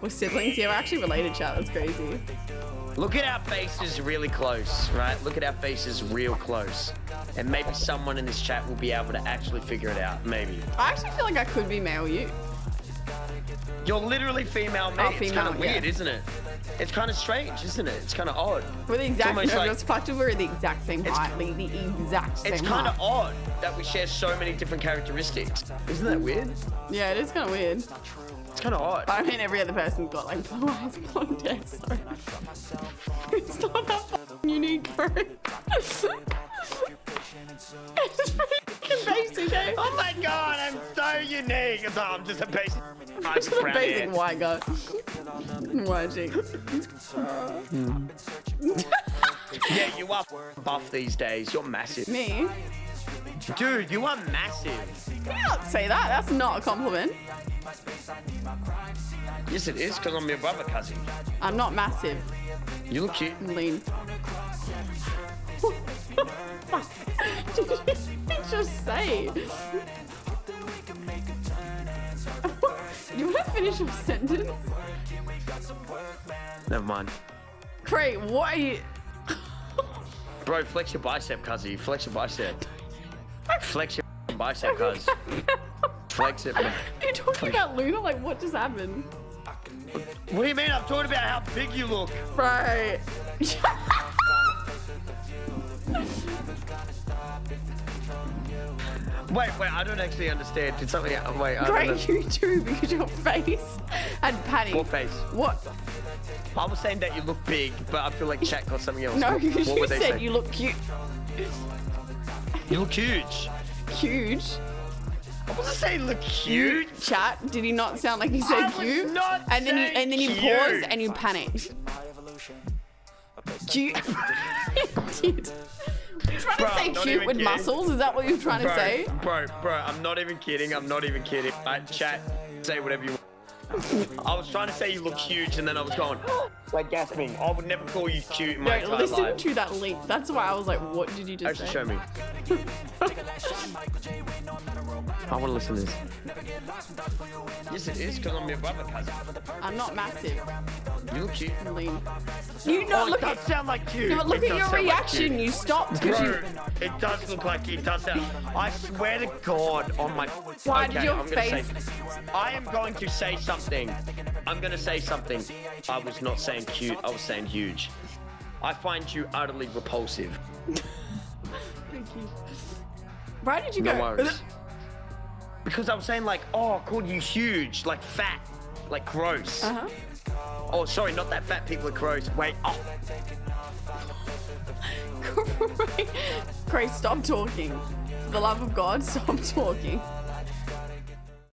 We're siblings. Yeah, we're actually related, chat. That's crazy. Look at our faces really close, right? Look at our faces real close. And maybe someone in this chat will be able to actually figure it out. Maybe. I actually feel like I could be male you. You're literally female me. Oh, it's kind of weird, yeah. isn't it? It's kind of strange, isn't it? It's kind of odd. We're the exact. almost like- it's. We're the exact same It's- height. Like the exact same It's kind of odd that we share so many different characteristics. Isn't that weird? Yeah, it is kind of weird. It's kind of odd. But I mean, every other person's got like blue eyes, blonde hair, so it's not that fucking unique, bro. it's pretty fucking basic, eh? Oh my god, I'm so unique. It's- I'm just a basic. I'm Just a brown basic hair. white guy. White chick. Yeah, you are buff these days. You're massive. Me? Dude, you are massive. You can't say that. That's not a compliment. Yes, it is, because I'm your brother cousin. I'm not massive. You look cute. I'm lean. Did you just say? you want to finish your sentence? Never mind. Great, what are you? Bro, flex your bicep, cuzzy. Flex your bicep. Flex your bicep, cuz. Flex it, man. You're talking about Luna? Like, what just happened? What do you mean? I'm talking about how big you look. Right. Wait, wait, I don't actually understand. Did something Wait, I don't know. Great, you too, because your face and panic. What face? What? I was saying that you look big, but I feel like chat got something else. No, what, you, what you said saying? you look cute. You look huge. Huge. I wasn't saying look cute. Chat. Did he not sound like he said I cute? not and then you and then you cute. paused and you panicked. Cute. you did. You're trying Bro, to say cute with kidding. muscles? Is that what you're trying to Bro, say? bro, bro, I'm not even kidding. I'm not even kidding. I chat, say whatever you want. I was trying to say you look huge, and then I was going, like gasping. I would never call you cute in my No, entire listen life. to that link. That's why I was like, what did you just Actually, say? show me. I want to listen to this. Yes, it is, because I'm your brother cousin. I'm not massive. You look cute. I'm lean. You know, Oh, look it does at sound like cute. no, but look It at your sound like reaction. you stopped because Bro, you. it does look like it does sound. I swear to God on my. Why okay, did your I'm gonna face- Say, I am going to say something. I'm going to say something. I was not saying cute. I was saying huge. I find you utterly repulsive. Thank you. Why did you No go? worries. Because I was saying like, oh, I called you huge, like fat, like gross. Uh huh. Oh, sorry, not that fat people are gross. Wait, oh, Grace, stop talking. For the love of God, stop talking.